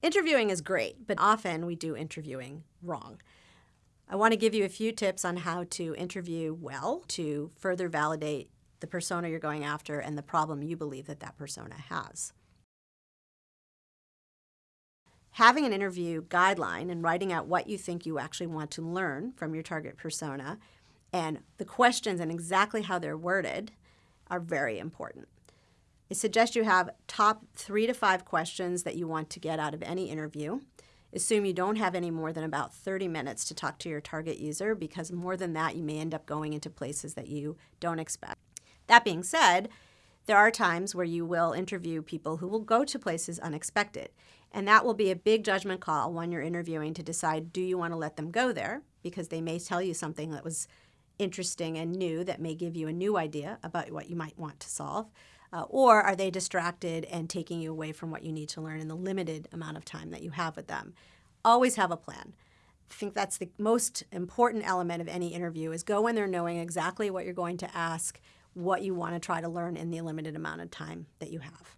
Interviewing is great, but often we do interviewing wrong. I want to give you a few tips on how to interview well to further validate the persona you're going after and the problem you believe that that persona has. Having an interview guideline and writing out what you think you actually want to learn from your target persona and the questions and exactly how they're worded are very important. I suggest you have top three to five questions that you want to get out of any interview. Assume you don't have any more than about 30 minutes to talk to your target user because more than that, you may end up going into places that you don't expect. That being said, there are times where you will interview people who will go to places unexpected. And that will be a big judgment call when you're interviewing to decide do you want to let them go there because they may tell you something that was interesting and new that may give you a new idea about what you might want to solve. Uh, or are they distracted and taking you away from what you need to learn in the limited amount of time that you have with them? Always have a plan. I think that's the most important element of any interview is go in there knowing exactly what you're going to ask, what you want to try to learn in the limited amount of time that you have.